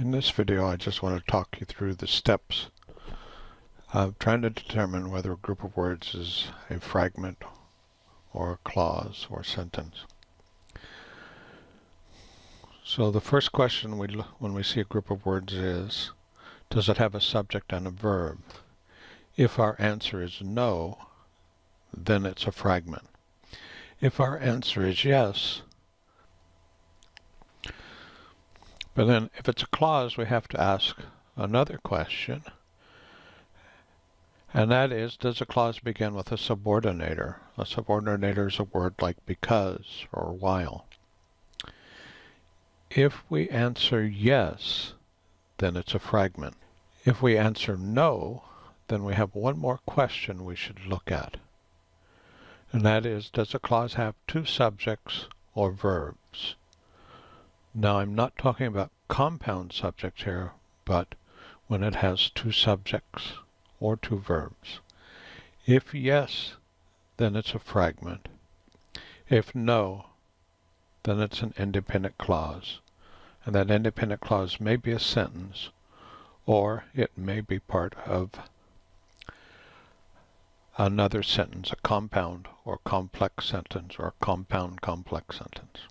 In this video I just want to talk you through the steps of trying to determine whether a group of words is a fragment or a clause or sentence. So the first question we when we see a group of words is, does it have a subject and a verb? If our answer is no, then it's a fragment. If our answer is yes, But then if it's a clause, we have to ask another question. And that is, does a clause begin with a subordinator? A subordinator is a word like because or while. If we answer yes, then it's a fragment. If we answer no, then we have one more question we should look at. And that is, does a clause have two subjects or verbs? Now I'm not talking about compound subjects here, but when it has two subjects or two verbs. If yes, then it's a fragment. If no, then it's an independent clause. And that independent clause may be a sentence, or it may be part of another sentence, a compound or complex sentence, or compound complex sentence.